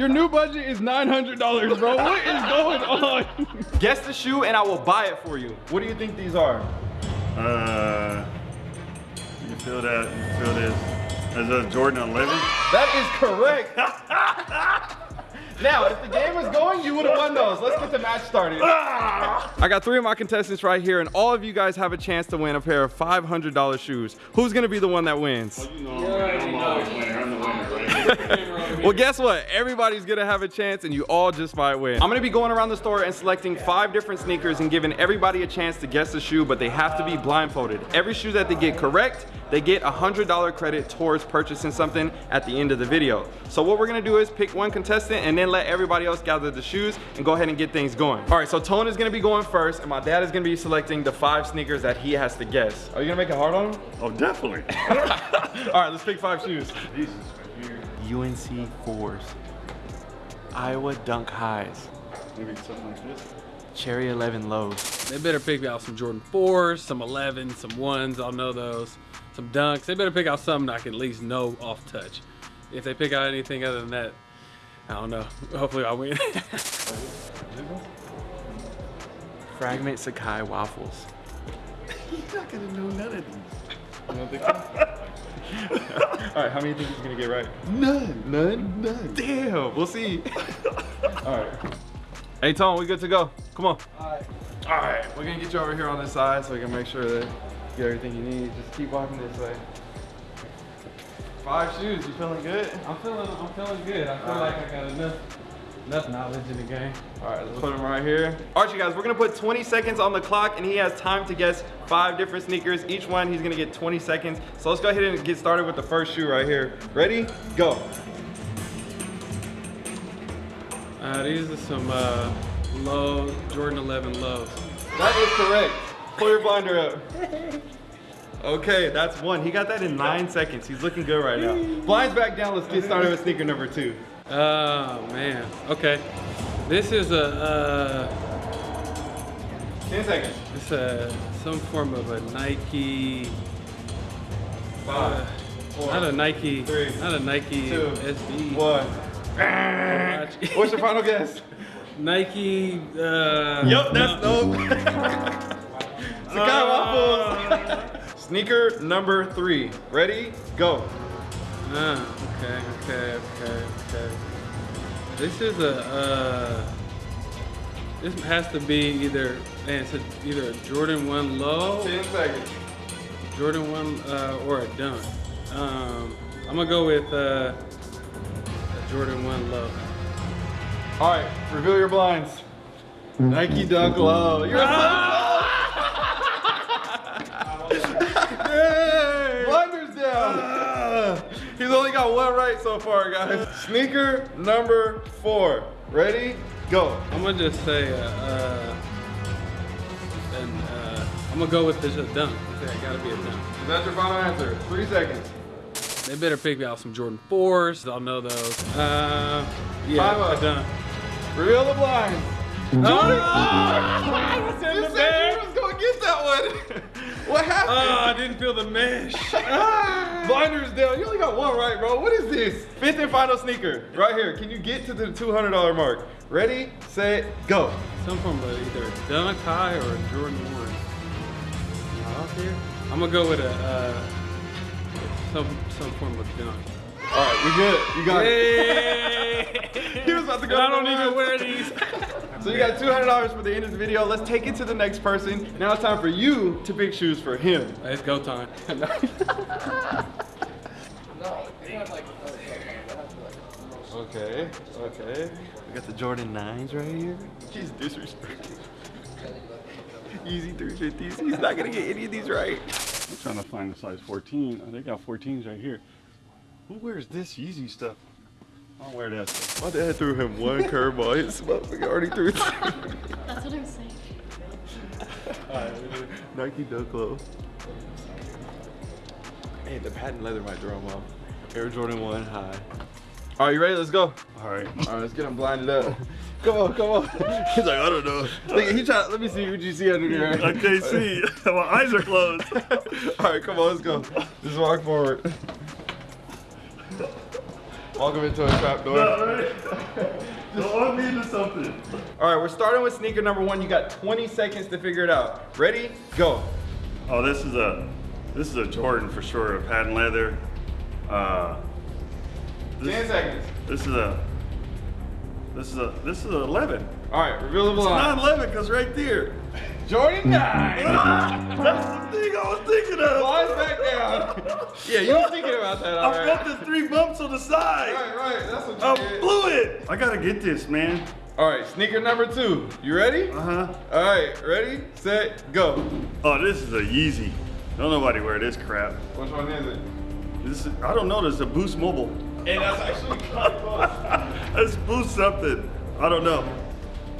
Your new budget is $900, bro. What is going on? Guess the shoe and I will buy it for you. What do you think these are? Uh, you feel that? You feel this? Is that a Jordan 11? That is correct. now, if the game was going, you would have won those. Let's get the match started. I got three of my contestants right here, and all of you guys have a chance to win a pair of $500 shoes. Who's gonna be the one that wins? You know, I'm Well, guess what? Everybody's gonna have a chance and you all just might win. I'm gonna be going around the store and selecting five different sneakers and giving everybody a chance to guess the shoe, but they have to be blindfolded. Every shoe that they get correct, they get a $100 credit towards purchasing something at the end of the video. So what we're gonna do is pick one contestant and then let everybody else gather the shoes and go ahead and get things going. All right, so Tone is gonna be going first and my dad is gonna be selecting the five sneakers that he has to guess. Are you gonna make it hard on him? Oh, definitely. All right, let's pick five shoes. Jesus. UNC fours, Iowa Dunk highs, Maybe something like this. Cherry 11 lows. They better pick out some Jordan 4s, some 11s, some 1s. I'll know those. Some dunks. They better pick out something I can at least know off touch. If they pick out anything other than that, I don't know. Hopefully I win. Fragment Sacai waffles. You're not gonna know none of these. All right, how many do you think he's gonna get right? None. None? None. Damn, we'll see. All right. Hey, Tom, we good to go? Come on. All right. All right, we're gonna get you over here on this side so we can make sure that you get everything you need. Just keep walking this way. Five shoes, you feeling good? I'm feeling I'm feeling good. I feel like I got enough enough knowledge in the game. All right, let's put him right here. All right, you guys, we're gonna put 20 seconds on the clock and he has time to guess five different sneakers. Each one, he's gonna get 20 seconds. So let's go ahead and get started with the first shoe right here. Ready? Go. Uh, these are some uh, low Jordan 11 lows. That is correct. Pull your blinder up. Okay, that's one. He got that in nine seconds. He's looking good right now. Blinds back down. Let's get started with sneaker number two. Oh man. Okay. This is a uh, 10 seconds. it's a some form of a Nike. Five, Uh, four, not a Nike. three, not a Nike two, SB. one. What's your final guess? Nike. Uh, Yup, that's no. Sacai waffles. Sneaker number three. Ready? Go. Ah, okay, okay, okay, okay. This is a, uh, this has to be either, man, it's a, either a Jordan 1 low, 10 seconds. Jordan 1, uh, or a dunk. Um, I'm gonna go with, uh, a Jordan 1 low. All right, reveal your blinds. Nike Dunk Low. You're so He's only got one right so far, guys. Sneaker number four. Ready? Go. I'm gonna just say, uh, uh, and, uh, I'm gonna go with this a dunk. Okay, I gotta be a dunk. Is that your final answer? Three seconds. They better pick me out some Jordan 4s. I'll know those. Uh, yeah, a dunk. Reveal the blinds. Jordan! You said you was gonna get that one. what happened? Oh, I didn't feel the mesh. Blinders down. You only got one right, bro. What is this? Fifth and final sneaker. Right here. Can you get to the $200 mark? Ready, set, go. Some form of either a dunk high or a Jordan 1. Out here? I'm gonna go with a, uh, some, some form of dunk. All right, we good. You got it. Hey! He was about to go I don't even lines. wear these. So you got $200 for the end of the video. Let's take it to the next person. Now it's time for you to pick shoes for him. It's go time. Okay, okay. We got the Jordan 9s right here. He's disrespectful. Yeezy 350s. He's not gonna get any of these right. I'm trying to find the size 14. Oh, they got 14s right here. Who wears this Yeezy stuff? I don't wear that stuff. My dad threw him one curveball. His motherfucker already threw two. That's what I'm saying. Nike Dunk Low. Hey, the patent leather might throw him off. Air Jordan 1 high. All right, you ready? Let's go. All right. All right, let's get him blinded up. Come on, come on. He's like, I don't know. Look, he tried. Let me see what you see under there. I can't see. My eyes are closed. All right, come on, let's go. Just walk forward. Welcome into a trap door. Don't want me into something. All right, we're starting with sneaker number one. You got 20 seconds to figure it out. Ready? Go. Oh, this is a this is a Jordan for sure, a patent leather. Uh, 10 seconds. this is a this is a this is a 11. All right, reveal the It's not 11 because right there. Jordan 9. That's the thing I was thinking of. Blinds back down. yeah, you were thinking about that, all I right. felt the three bumps on the side. Right, right, that's what I you did. blew it. I gotta get this, man. All right, sneaker number two. You ready? Uh huh. All right, ready, set, go. Oh, this is a Yeezy. Don't nobody wear this crap. Which one is it? This is, I don't know. This is a Boost Mobile. And that's actually kind of close. It's Boost something. I don't know.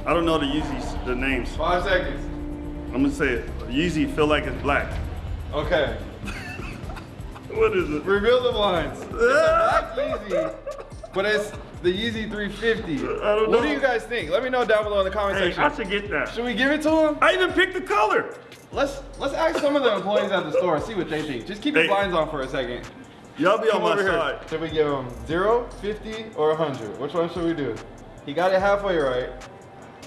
I don't know the Yeezys, the names. Five seconds. I'm gonna say it. Yeezy feel like it's black. Okay. What is it? Reveal the blinds. It's a black Yeezy, but it's the Yeezy 350. I don't What know. do you guys think? Let me know down below in the comment Hey, section. I should get that. Should we give it to him? I even picked the color. Let's let's ask some of the employees at the store and see what they think. Just keep Hey. blinds on for a second. Y'all be on Come my over here. side. Should we give him 0, 50, or 100? Which one should we do? He got it halfway right.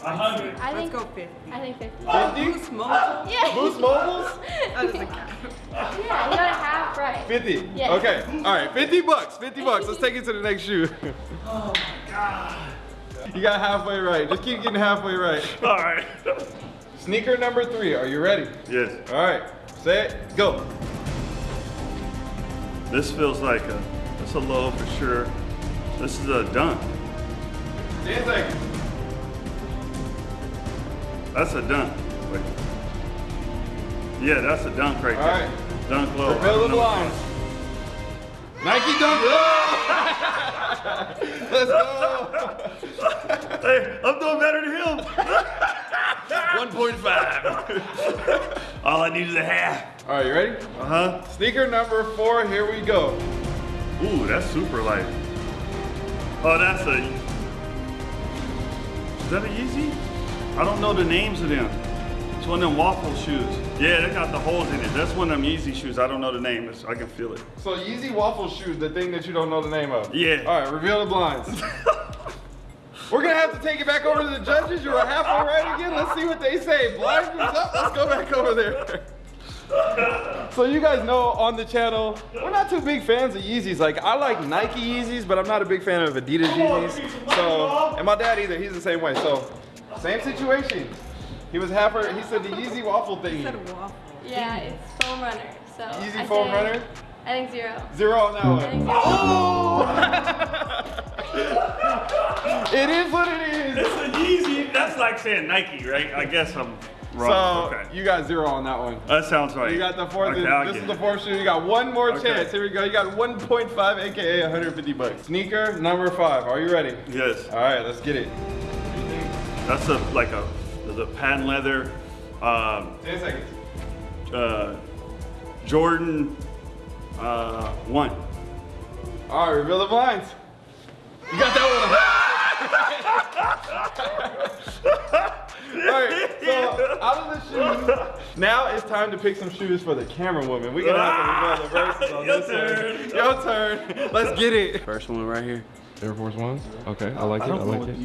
I Let's think go 50. I think 50. 50? Boost mobile. Yeah. Boost mobiles? That doesn't count. Yeah, you got a half right. 50. Yeah. Okay. All right. 50 bucks. 50 bucks. Let's take it to the next shoe. Oh my god. You got halfway right. Just keep getting halfway right. All right. Sneaker number three. Are you ready? yes. All right. say it, Go. This feels like a. It's a low for sure. This is a dunk. 10 seconds. That's a dunk. Wait. Yeah, that's a dunk right All there. right. Dunk low. Reveal the blinds. Nike Dunk. low. Let's go. Hey, I'm doing better than him. 1.5. All I need is a half. All right. You ready? Uh huh. Sneaker number four. Here we go. Ooh, that's super light. Oh, that's a. Is that a Yeezy? I don't know the names of them. It's one of them waffle shoes. Yeah, they got the holes in it. That's one of them Yeezy shoes. I don't know the name. It's, I can feel it. So Yeezy waffle shoes, the thing that you don't know the name of. Yeah. All right, reveal the blinds. We're gonna have to take it back over to the judges. You were halfway right again. Let's see what they say. Blinds up. Let's go back over there. So you guys know on the channel, we're not too big fans of Yeezys. Like I like Nike Yeezys, but I'm not a big fan of Adidas Yeezys. So, and my dad either. He's the same way. So, same situation. He was halfway. He said the Yeezy waffle thing. He said waffle. Yeah, it's foam runner. So Yeezy I foam runner. I think zero. Zero on that one. think oh! zero. It is what it is. It's a Yeezy. That's like saying Nike, right? I guess I'm So wrong. okay. you got zero on that one. That sounds right. You got the fourth. Okay, this get is the fourth shoe. You got one more Okay. chance. Here we go. You got 1.5, aka 150 bucks. Sneaker number five. Are you ready? Yes. All right, let's get it. That's a like a the patent leather um, 10 seconds. uh, Jordan uh, one. All right, reveal the blinds. You got that one. All right, so out of the shoes, now it's time to pick some shoes for the camera woman. We're gonna have to reveal the verses on Your this turn. one. Your turn. Let's get it. First one right here. Air Force Ones. Okay, I like I it. I don't know like what it.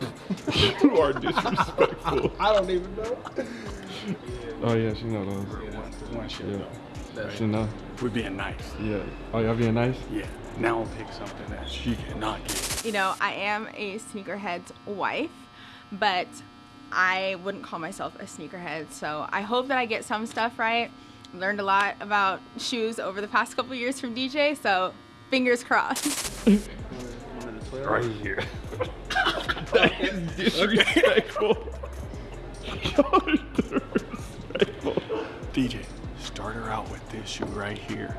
These is. You are disrespectful. I don't even know. Oh yeah, she know those. One shit Yeah. though. She know. We're being nice. Yeah. Oh, y'all being nice? Yeah. Now I'll pick something that she cannot get. You know, I am a sneakerhead's wife, but I wouldn't call myself a sneakerhead. So I hope that I get some stuff right. Learned a lot about shoes over the past couple years from DJ, so fingers crossed. Right here. That is disrespectful. Y'all disrespectful. DJ, start her out with this shoe right here.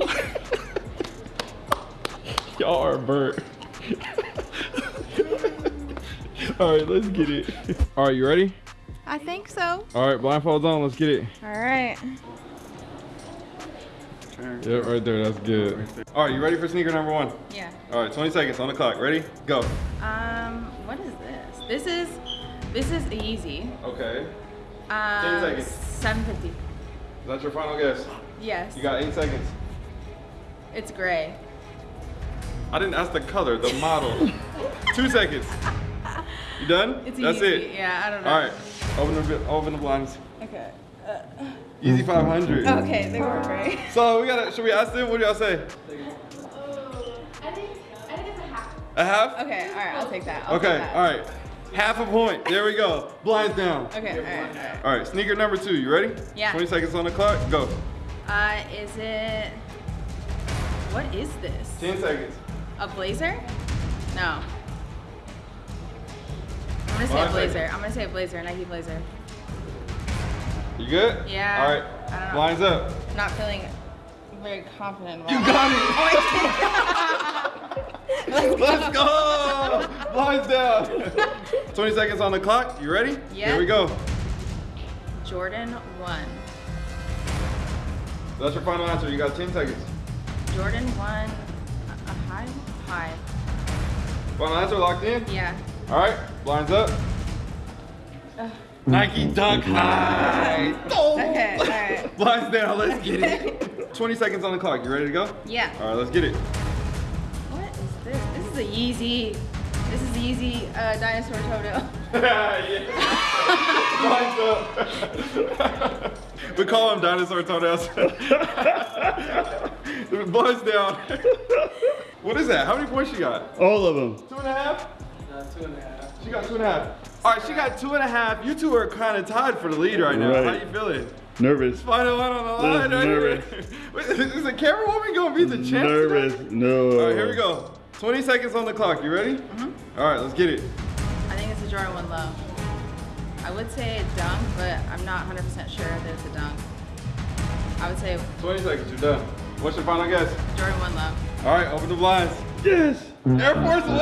Y'all are burnt. All right, let's get it. All right, you ready? I think so. All right, blindfolds on. Let's get it. All right. Yep, right there. That's good. All right, you ready for sneaker number one? Yeah. All right, 20 seconds on the clock. Ready? Go. Um, what is this? This is this is easy. Okay. Um, seconds. 750. Is that your final guess? Yes. You got eight seconds. It's gray. I didn't ask the color, the model. Two seconds. You done? It's That's easy. it. Yeah, I don't know. All right. Open the open the blinds. Okay. Yeezy 500. Okay, they were great. So we gotta. Should we ask them? What do y'all say? I think I think it's a half. A half? Okay, all right, I'll take that. I'll take Okay. that. All right. Half a point. There we go. Blinds down. Okay, all right, all right. All right. Sneaker number two. You ready? Yeah. 20 seconds on the clock. Go. Uh, is it? What is this? 10 seconds. A blazer? No. I'm gonna say a blazer. seconds. I'm gonna say a blazer, Nike blazer. You good? Yeah. All right. I right. don't know. Blinds up. Not feeling very confident. You got it. Let's go. Blinds down. 20 seconds on the clock. You ready? Yeah. Here we go. Jordan one. That's your final answer. You got 10 seconds. Jordan one. A, a high? High. Final answer locked in? Yeah. All right. Blinds up. Nike Dunk High. Okay. All right. Blinds down. Let's get it. 20 seconds on the clock. You ready to go? Yeah. All right. Let's get it. Is a Yeezy. This is the Yeezy uh, dinosaur Toto. Blinds up. we call him dinosaur toenails. Blinds down. what is that? How many points she got? All of them. Two and a half? Uh, two and a half. She got two and a half. All right, she got two and a half. You two are kind of tied for the lead right now. Right. How you feeling? Nervous. Final one on the line right nervous. here. Wait, Is the camera woman gonna be the champ? Nervous. today? No. All right, here we go. 20 seconds on the clock. You ready? Mm-hmm. All right, let's get it. I think it's a Jordan 1 low. I would say a dunk, but I'm not 100% sure that it's a dunk. I would say 20 seconds, you're done. What's your final guess? Jordan 1 low. All right, open the blinds. Yes. Air Force One!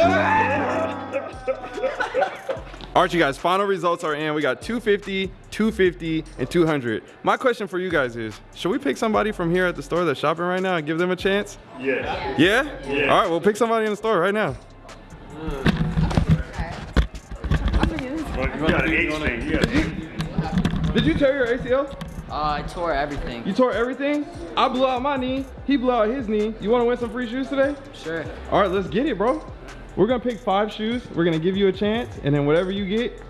All right, you guys, final results are in. We got 250, 250, and 200. My question for you guys is, should we pick somebody from here at the store that's shopping right now and give them a chance? Yeah. Yeah? Yeah. All right, we'll pick somebody in the store right now. Well, you got an H thing. You got an H thing. Did you tear your ACL? Uh, I tore everything. You tore everything? I blew out my knee. He blew out his knee. You want to win some free shoes today? Sure. All right, let's get it, bro. We're gonna pick five shoes. We're gonna give you a chance, and then whatever you get,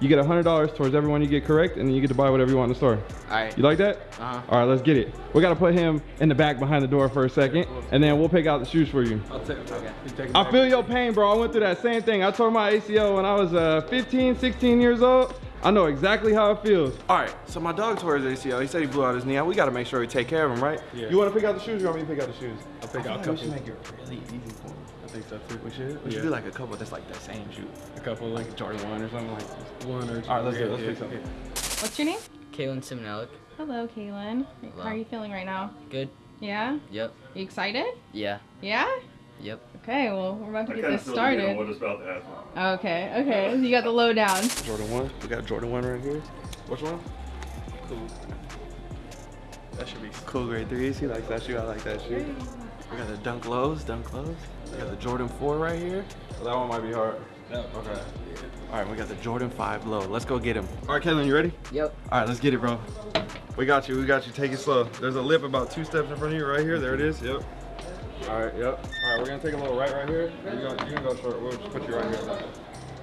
you get hundred dollars towards everyone you get correct, and then you get to buy whatever you want in the store. All right. You like that? Uh-huh. All right, let's get it. We gotta put him in the back behind the door for a second, and then we'll pick out the shoes for you. I'll take. Okay. You take it I feel your pain, bro. I went through that same thing. I tore my ACL when I was uh, 15, 16 years old. I know exactly how it feels. All right, so my dog tore his ACL. He said he blew out his knee. We gotta make sure we take care of him, right? Yeah. You wanna pick out the shoes or you want me to pick out the shoes? I'll pick I out a feel we couple. should make it really easy for him. I think so too. We should? We Yeah. should do like a couple that's like the same shoe. A couple like Jordan one or something like just one or two. All right, let's do it. Let's yeah, pick something. What's your name? Kaylin Simonellic. Hello, Kaylin. Hello. How are you feeling right now? Good. Yeah? Yep. You excited? Yeah. Yeah? Yep. Okay, well, we're about to I get this feel like you know started. what it's about to happen. Okay, okay. You got the lowdown. Jordan 1. We got Jordan 1 right here. Which one? Cool. That should be. Cool grade 3s. He likes that shoe. I like that shoe. We got the Dunk Lows. Dunk Lows. We got the Jordan 4 right here. So that one might be hard. No. Okay. All right, we got the Jordan 5 low. Let's go get him. All right, Kaylin, you ready? Yep. All right, let's get it, bro. We got you. We got you. Take it slow. There's a lip about two steps in front of you right here. There it is. Yep. All right. Yep. All right, we're gonna take a little right right here. You gonna, you can go short. We'll just put you right here.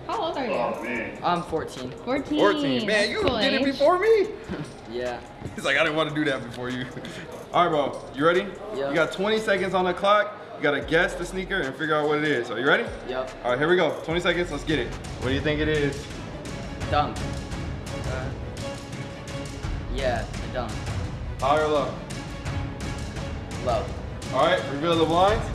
How old are you? Oh man. I'm 14. 14. 14. Man, you Cool did it before me. Yeah. He's like, I didn't want to do that before you. All right, bro. You ready? Yeah. You got 20 seconds on the clock. You gotta guess the sneaker and figure out what it is. Are you ready? Yep. All right, here we go. 20 seconds. Let's get it. What do you think it is? Dunk. Uh, yeah, a dunk. High or low? Low. All right, reveal the blinds.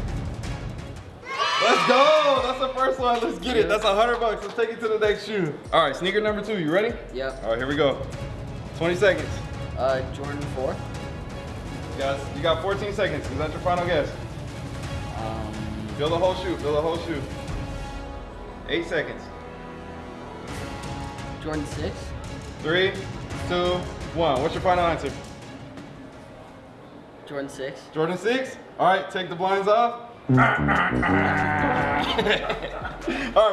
Let's go. That's the first one. Let's get it. That's a hundred bucks. Let's take it to the next shoe. All right, sneaker number two. You ready? Yep. All right, here we go. 20 seconds. Uh, Jordan 4. You Guys, you got 14 seconds. Is that your final guess? Um, Fill the whole shoe. Fill the whole shoe. Eight seconds. Jordan 6. Three, two, one. What's your final answer? Jordan 6. Jordan 6? All right, take the blinds off. All right,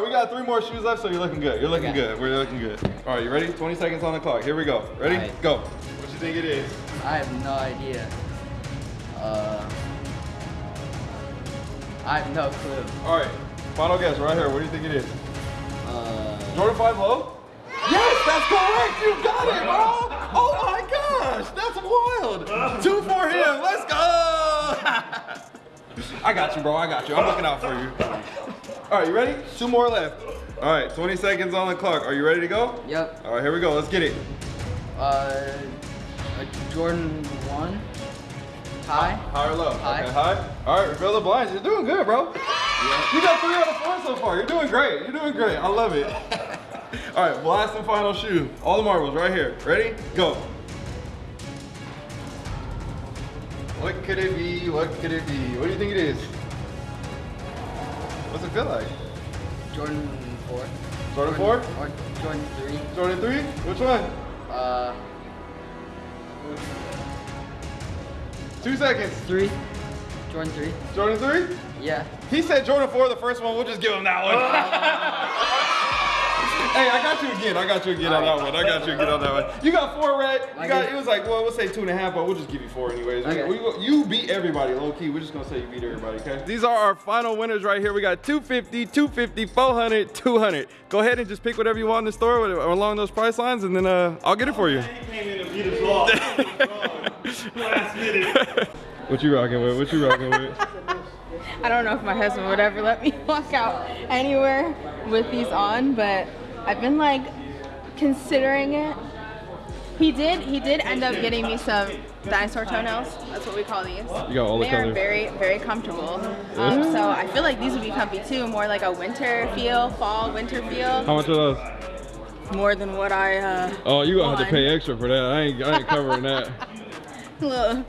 we got three more shoes left, so you're looking good. You're looking Okay. good. We're looking good. All right, you ready? 20 seconds on the clock. Here we go. Ready? Right. Go. What do you think it is? I have no idea. Uh, I have no clue. All right, final guess right here. What do you think it is? Uh, Jordan 5 low? Yes, that's correct. You got it, bro. Oh my gosh, that's wild. Two for him. Let's go. I got you, bro. I got you. I'm looking out for you. All right, you ready? Two more left. All right, 20 seconds on the clock. Are you ready to go? yep. All right, here we go. Let's get it. Uh, Jordan 1. Tie. High or low? High. Okay, high. All right, reveal the blinds. You're doing good, bro. You got three out of four so far. You're doing great. You're doing great. I love it. All right, last and final shoe. All the marbles right here. Ready? Go. What could it be? What could it be? What do you think it is? What's it feel like? Jordan 4. Jordan 4? Or Jordan 3. Jordan 3? Which one? Uh, Two seconds. 3. Jordan 3. Jordan 3? Yeah. He said Jordan 4 the first one. We'll just give him that one. hey, I got you again. I got you again on that one. I got you again on that one. You got four red. You I got. get- It was like, well, we'll say two and a half, but we'll just give you four anyways. Okay. we- you beat everybody, low key. We're just gonna say you beat everybody, okay? These are our final winners right here. We got 250, 250, 400, 200. Go ahead and just pick whatever you want in the store with- along those price lines, and then uh, I'll get it for you. Last minute. What you rocking with? What you rocking with? I don't know if my husband would ever let me walk out anywhere with these on, but I've been like considering it. He did. He did end up getting me some dinosaur toenails. That's what we call these. You got all the they are very, very comfortable. Um, so I feel like these would be comfy too. More like a winter feel, fall, winter feel. How much are those? More than what I. Uh, Oh, you gonna have to pay extra for that. I ain't, I ain't covering that. Look.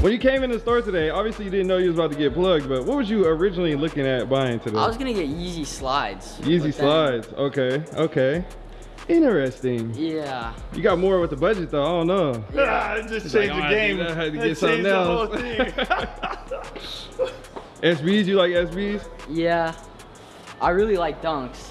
When you came in the store today, obviously you didn't know you was about to get plugged, but what was you originally looking at buying today? I was gonna get Yeezy slides. Yeezy but then- slides. Okay, okay. Interesting. Yeah. You got more with the budget though. I don't know. Ah, it just changed "Oh, the game. I had to It get something changed the whole else." thing. SBs, you like SBs? Yeah. I really like dunks.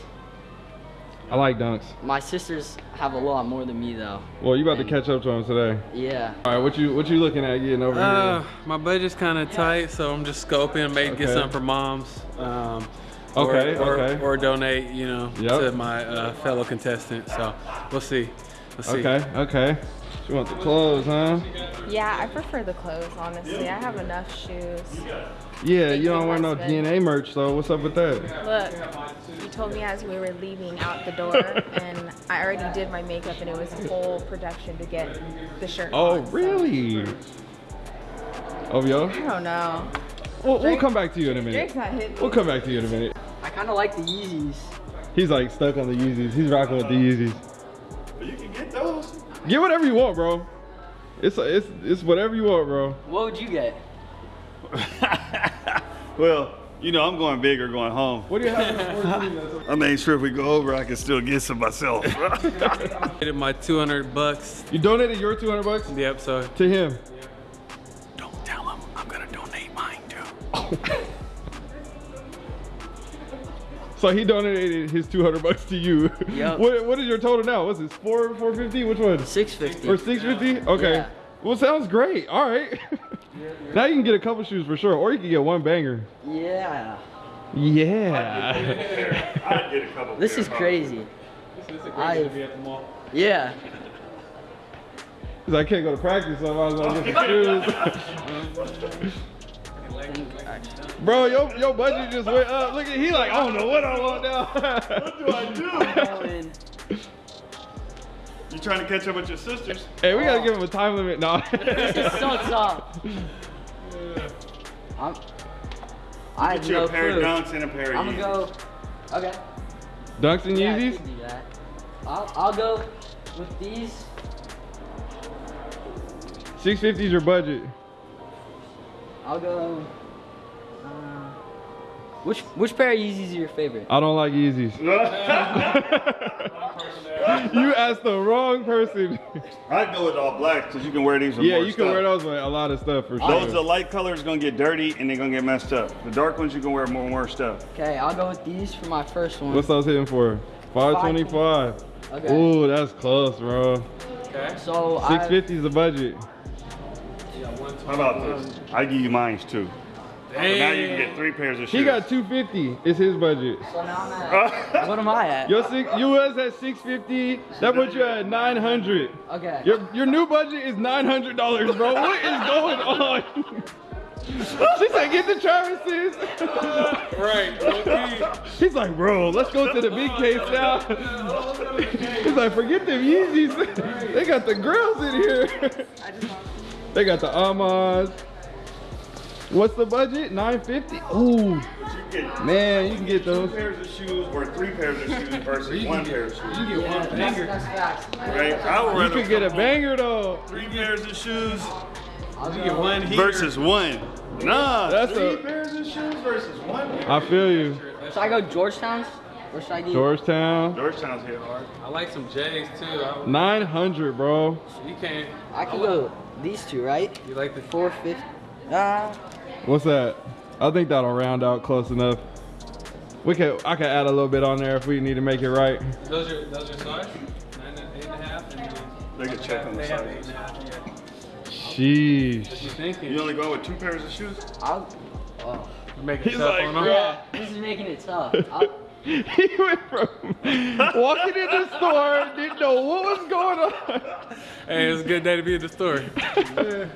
I like dunks. My sisters have a lot more than me though. Well, you about to catch up to them today. Yeah. All right, what you what you looking at getting over Uh, here? my budget's kind of tight, so I'm just scoping, maybe get Okay. something for moms. Um, Okay, or, or, okay. Or donate, you know, Yep. to my uh, fellow contestant. So we'll see. We'll see. Okay, okay. You want the clothes, huh? Yeah, I prefer the clothes. Honestly, I have enough shoes. Yeah, you you, don't wear no. DNA merch so What's up with that? Look, you told me as we were leaving out the door, and I already did my makeup, and it was a whole production to get the shirt. Oh, on, so- really? Oh, yo. I don't know. We'll, we'll come back to you in a minute. Drake's not hitting. We'll come back to you in a minute. I kind of like the Yeezys. He's like stuck on the Yeezys. He's rocking with the Yeezys. you can get those. Get whatever you want, bro. It's it's it's whatever you want, bro. What would you get? well, you know, I'm going big or going home. What do you have in the 14 that's I made sure if we go over, I can still get some myself. Get my 200 bucks. You donated your 200 bucks Yep. So to him. don't tell him I'm gonna donate mine too. So he donated his 200 bucks to you. Yup. What what is your total now? What's it? Four 450? Which one? 650. Or 650? Okay. Yeah. Well, sounds great. All right. now you can get a couple shoes for sure, or you can get one banger. Yeah. Yeah. I'd get a couple. This is crazy. Yeah. Cause I can't go to practice, so I might as well get the shoes. Bro, your, your budget just went up. Look at he like, I don't know what I want now. What do I do? Going- You trying to catch up with your sisters? hey, we gotta give him a time limit now. This is so tough. I'm, I have Get you no a pair clue. of dunks and a pair of I'm gonna Yeezys. go. Okay. Dunks and Yeah, I Yeezys? could do that. I'll, I'll go with these. 650 is your budget. I'll go. Uh, which which pair of Yeezys are your favorite? I don't like Yeezys. you asked the wrong person. I'd go with all black because you can wear these with yeah, more you can stuff. wear those with a lot of stuff for sure. Those the light colors gonna get dirty and they're gonna get messed up. The dark ones you can wear more and more stuff. Okay, I'll go with these for my first one. What's those hitting for? 525. Okay. Ooh, that's close, bro. So 650 is the budget. How about this? I give you mines too. But now you can get three pairs of shoes. He got 250. It's his budget. So now I'm at. what am I at? Your six, you was at 650. That put you at 900. Okay. Your your new budget is $900, bro. What is going on? she said, get the Travis's. Right. low-key. He's like, bro, let's go to the big case now. He's like, forget them Yeezys. They got the grills in here. They got the Amas. What's the budget? 950? Ooh, You get man, you can get two those. pairs of shoes or three pairs of shoes versus one pair of shoes. You get one That's, finger. that's. Right? I would You rather could get a banger though. Three pairs of shoes You get one here. versus one. Nah, That's three a- pairs of shoes versus one. I feel you. Should I go Georgetown's? Or should I get? Georgetown. Georgetown's hit hard. I like some J's too. I, 900, bro. you can't. I could go these two, right? You like the Four fifty. What's that? I think that'll round out close enough. We could, I could add a little bit on there if we need to make it right. Those are those are size? Nine and eight and a half. And They can check on the they have eight sizes. and a half. Yeah. What you thinking? You only go with two pairs of shoes? I'll. Oh. You make it He's tough like, on them. Yeah. This is making it tough. He went from walking in the store, didn't know what was going on. Hey, it's a good day to be in the store.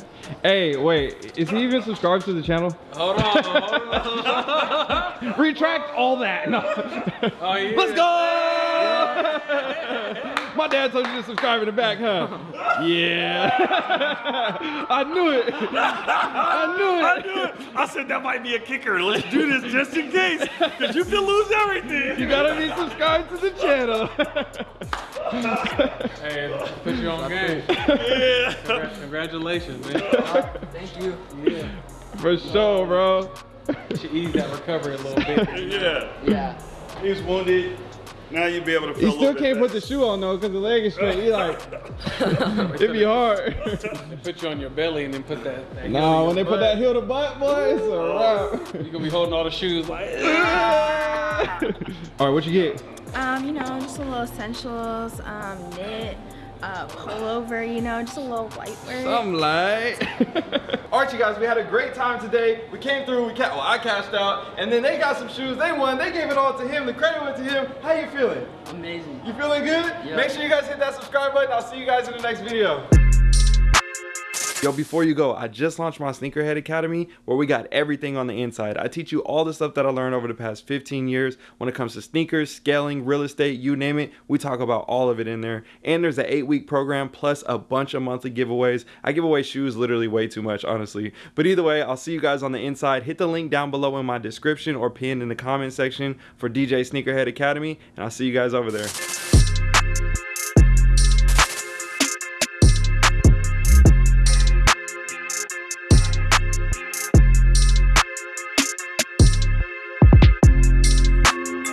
Hey, wait, is he even subscribed to the channel? hold on, hold on. Retract all that. No. Oh, yeah. Let's go! My dad told you to subscribe in the back, huh? Yeah. I knew it. I knew it. I knew it. I said that might be a kicker. Let's do this just in case, because you can lose everything. You gotta be subscribed to the channel. Hey, put you on game. Yeah. Congra- Congratulations, man. thank you. Yeah. For sure, bro. You should ease that recovery a little bit. Yeah. Yeah. He's wounded. Now you'll be able to feel He a still little can't put the shoe on though, cause the leg is straight. He like, it'd be hard. They put you on your belly and then put that. that heel nah, when they your put that heel to butt, boy, it's a wrap. you gonna be holding all the shoes like. All right, what you get? Um, you know, just a little essentials, um, knit, uh, pullover, you know, just a little white wear. Something like. All right, you guys, we had a great time today. We came through, we ca- well, I cashed out, and then they got some shoes. They won. They gave it all to him. The credit went to him. How you feeling? Amazing. You feeling good? Yeah. Make sure you guys hit that subscribe button. I'll see you guys in the next video. Yo, before you go, I just launched my Sneakerhead Academy where we got everything on the inside. I teach you all the stuff that I learned over the past 15 years when it comes to sneakers, scaling, real estate, you name it. We talk about all of it in there. And there's an eight week program plus a bunch of monthly giveaways. I give away shoes literally way too much, honestly. But either way, I'll see you guys on the inside. Hit the link down below in my description or pinned in the comment section for DJ Sneakerhead Academy, and I'll see you guys over there.